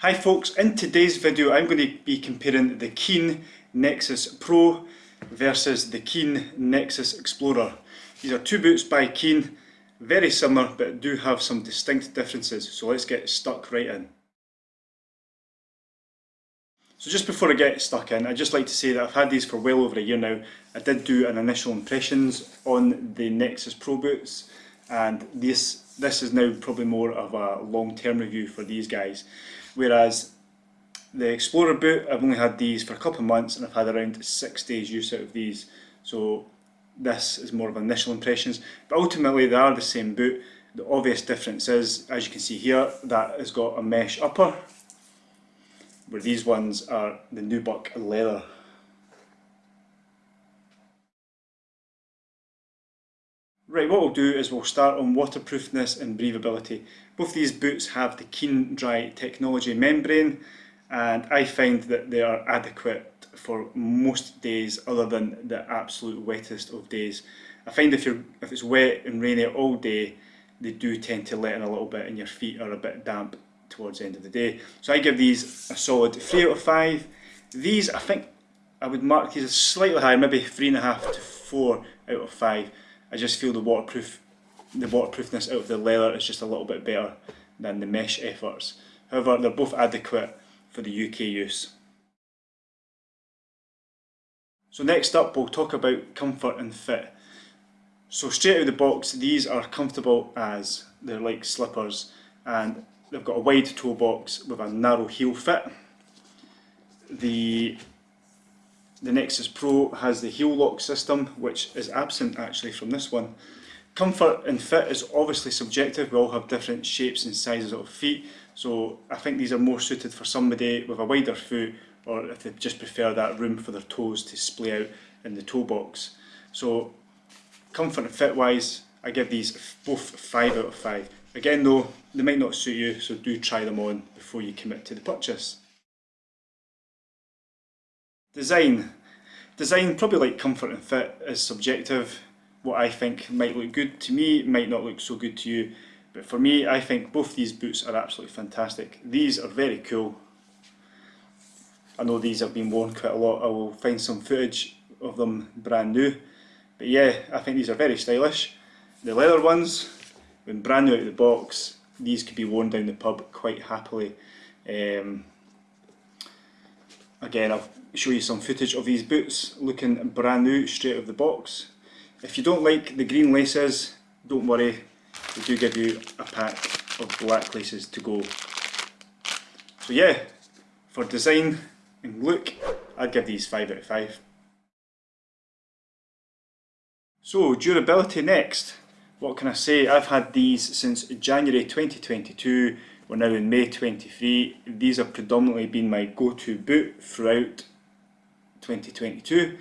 Hi folks, in today's video I'm going to be comparing the Keen Nexus Pro versus the Keen Nexus Explorer. These are two boots by Keen, very similar but do have some distinct differences, so let's get stuck right in. So just before I get stuck in, I'd just like to say that I've had these for well over a year now. I did do an initial impressions on the Nexus Pro boots and this, this is now probably more of a long-term review for these guys. Whereas the Explorer boot, I've only had these for a couple of months and I've had around six days use out of these. So this is more of initial impressions. But ultimately they are the same boot. The obvious difference is, as you can see here, that has got a mesh upper, where these ones are the Nubuck leather. Right, what we'll do is we'll start on waterproofness and breathability. Both these boots have the Keen Dry technology membrane and I find that they are adequate for most days other than the absolute wettest of days. I find if, you're, if it's wet and rainy all day, they do tend to let in a little bit and your feet are a bit damp towards the end of the day. So I give these a solid 3 out of 5. These, I think, I would mark these as slightly higher, maybe 3.5 to 4 out of 5. I just feel the waterproof, the waterproofness out of the leather is just a little bit better than the mesh efforts. However, they're both adequate for the UK use. So next up we'll talk about comfort and fit. So straight out of the box these are comfortable as they're like slippers and they've got a wide toe box with a narrow heel fit. The the Nexus Pro has the heel lock system, which is absent actually from this one. Comfort and fit is obviously subjective, we all have different shapes and sizes of feet, so I think these are more suited for somebody with a wider foot or if they just prefer that room for their toes to splay out in the toe box. So comfort and fit wise, I give these both 5 out of 5. Again though, they might not suit you, so do try them on before you commit to the purchase. Design. Design, probably like comfort and fit, is subjective. What I think might look good to me might not look so good to you. But for me, I think both these boots are absolutely fantastic. These are very cool. I know these have been worn quite a lot. I will find some footage of them brand new. But yeah, I think these are very stylish. The leather ones, when brand new out of the box, these could be worn down the pub quite happily. Um, again, I'll show you some footage of these boots looking brand new straight out of the box. If you don't like the green laces, don't worry, we do give you a pack of black laces to go. So yeah, for design and look, I'd give these 5 out of 5. So durability next. What can I say? I've had these since January 2022 we're now in May 23. These have predominantly been my go-to boot throughout 2022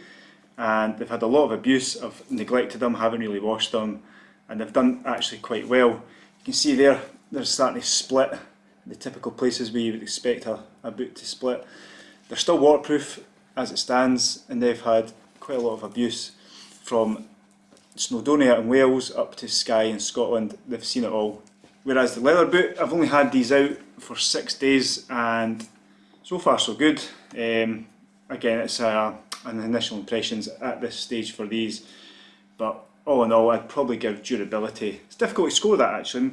and they've had a lot of abuse. I've neglected them, haven't really washed them and they've done actually quite well. You can see there, they're starting to split the typical places where you would expect a, a boot to split. They're still waterproof as it stands and they've had quite a lot of abuse from Snowdonia in Wales up to Skye in Scotland. They've seen it all Whereas the leather boot, I've only had these out for six days and so far so good. Um, again, it's uh, an initial impressions at this stage for these, but all in all, I'd probably give durability. It's difficult to score that actually.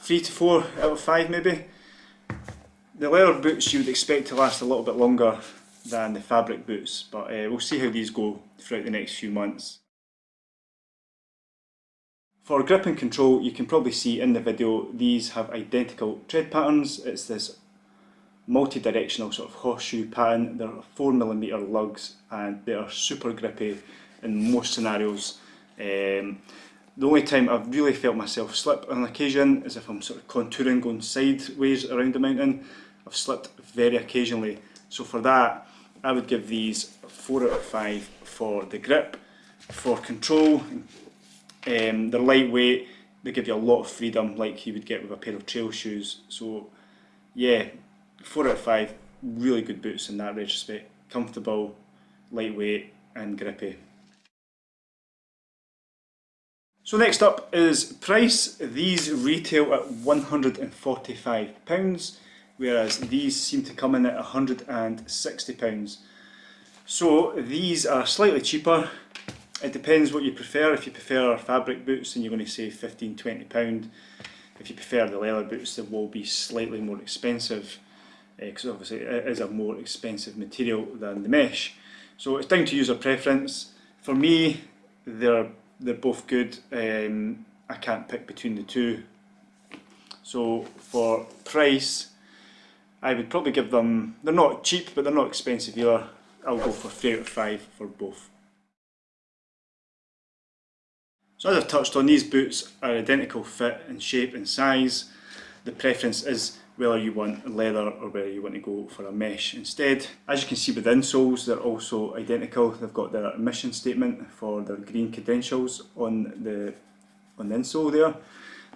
Three to four out of five maybe. The leather boots you would expect to last a little bit longer than the fabric boots, but uh, we'll see how these go throughout the next few months. For grip and control, you can probably see in the video, these have identical tread patterns. It's this multi-directional sort of horseshoe pattern. They're 4mm lugs and they are super grippy in most scenarios. Um, the only time I've really felt myself slip on occasion is if I'm sort of contouring going sideways around the mountain. I've slipped very occasionally. So for that, I would give these 4 out of 5 for the grip. For control, um, they're lightweight, they give you a lot of freedom like you would get with a pair of trail shoes. So yeah, 4 out of 5, really good boots in that respect. Comfortable, lightweight and grippy. So next up is price. These retail at £145. whereas these seem to come in at £160. So these are slightly cheaper. It depends what you prefer. If you prefer fabric boots, then you're going to save £15, £20. If you prefer the leather boots, they will be slightly more expensive because obviously it is a more expensive material than the mesh. So it's down to user preference. For me, they're they're both good. Um, I can't pick between the two. So for price, I would probably give them. They're not cheap, but they're not expensive either. I'll go for three out of five for both. So as I've touched on, these boots are identical fit and shape and size. The preference is whether you want leather or whether you want to go for a mesh instead. As you can see with the insoles, they're also identical. They've got their emission statement for their green credentials on the on the insole there.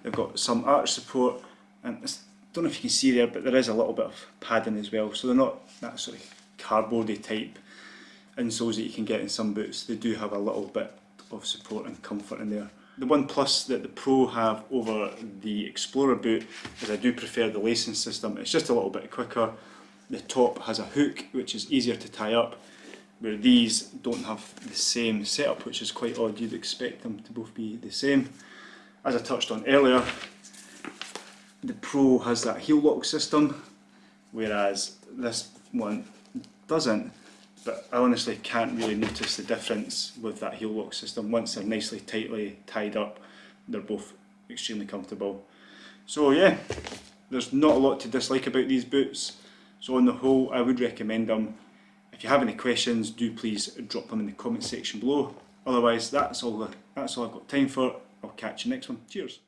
They've got some arch support and I don't know if you can see there but there is a little bit of padding as well so they're not that sort of cardboardy type insoles that you can get in some boots. They do have a little bit of support and comfort in there. The one plus that the Pro have over the Explorer boot is I do prefer the lacing system. It's just a little bit quicker. The top has a hook which is easier to tie up where these don't have the same setup which is quite odd. You'd expect them to both be the same. As I touched on earlier, the Pro has that heel lock system whereas this one doesn't but I honestly can't really notice the difference with that heel lock system. Once they're nicely tightly tied up, they're both extremely comfortable. So yeah, there's not a lot to dislike about these boots. So on the whole, I would recommend them. If you have any questions, do please drop them in the comment section below. Otherwise, that's all, that's all I've got time for. I'll catch you next one. Cheers.